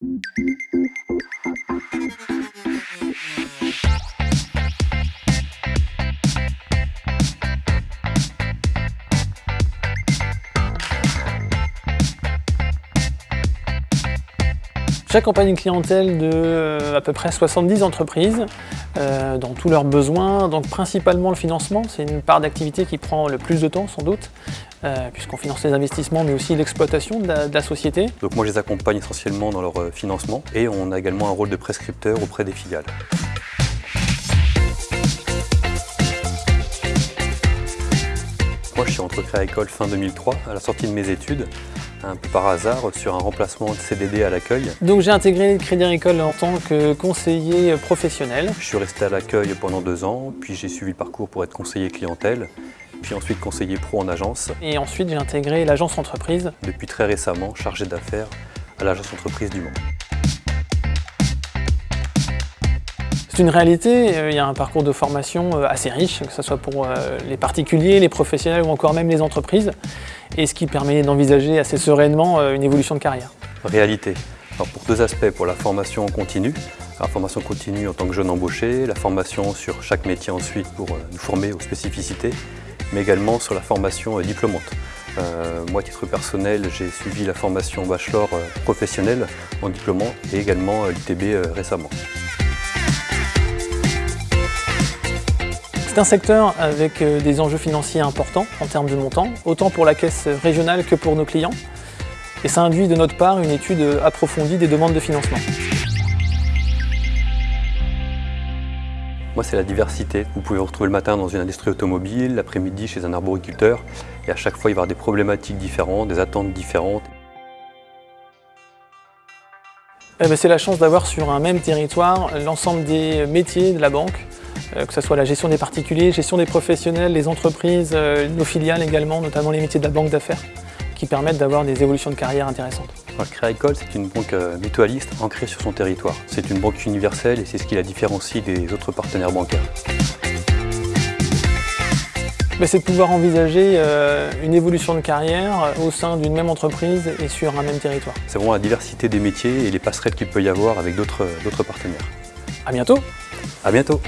Thank you. J'accompagne une clientèle de euh, à peu près 70 entreprises euh, dans tous leurs besoins, donc principalement le financement, c'est une part d'activité qui prend le plus de temps sans doute, euh, puisqu'on finance les investissements mais aussi l'exploitation de, de, la société. Donc moi je les accompagne essentiellement dans leur financement et on a également un rôle de prescripteur auprès des filiales. Moi je suis rentré à École fin 2003 à la sortie de mes études un peu par hasard sur un remplacement de CDD à l'accueil. Donc j'ai intégré le Crédit Agricole en tant que conseiller professionnel. Je suis resté à l'accueil pendant deux ans, puis j'ai suivi le parcours pour être conseiller clientèle, puis ensuite conseiller pro en agence. Et ensuite j'ai intégré l'agence entreprise. Depuis très récemment, chargé d'affaires à l'agence entreprise du Mans. C'est une réalité, euh, il y a un parcours de formation euh, assez riche, que ce soit pour euh, les particuliers, les professionnels ou encore même les entreprises, et ce qui permet d'envisager assez sereinement une évolution de carrière. Réalité. Alors pour deux aspects, pour la formation continue, la formation continue en tant que jeune embauché, la formation sur chaque métier ensuite pour nous former aux spécificités, mais également sur la formation diplômante. moi, à titre personnel, j'ai suivi la formation bachelor professionnel en diplômant et également l'ITB récemment. C'est un secteur avec euh, des enjeux financiers importants en termes de montant, autant pour la caisse régionale que pour nos clients. Et ça induit de notre part une étude approfondie des demandes de financement. Moi, c'est la diversité. Vous pouvez vous retrouver le matin dans une industrie automobile, l'après-midi chez un arboriculteur, et à chaque fois, il va y avoir des problématiques différentes, des attentes différentes. Eh ben, c'est la chance d'avoir sur un même territoire l'ensemble des métiers de la banque, que ce soit la gestion des particuliers, gestion des professionnels, les entreprises, euh, nos filiales également, notamment les métiers de la banque d'affaires, qui permettent d'avoir des évolutions de carrière intéressantes. Créa-École, c'est une banque euh, mutualiste ancrée sur son territoire. C'est une banque universelle et c'est ce qui la différencie des autres partenaires bancaires. C'est de pouvoir envisager une évolution de carrière au sein d'une même entreprise et sur un même territoire. C'est vraiment la diversité des métiers et les passerelles qu'il peut y avoir avec d'autres partenaires. À bientôt À bientôt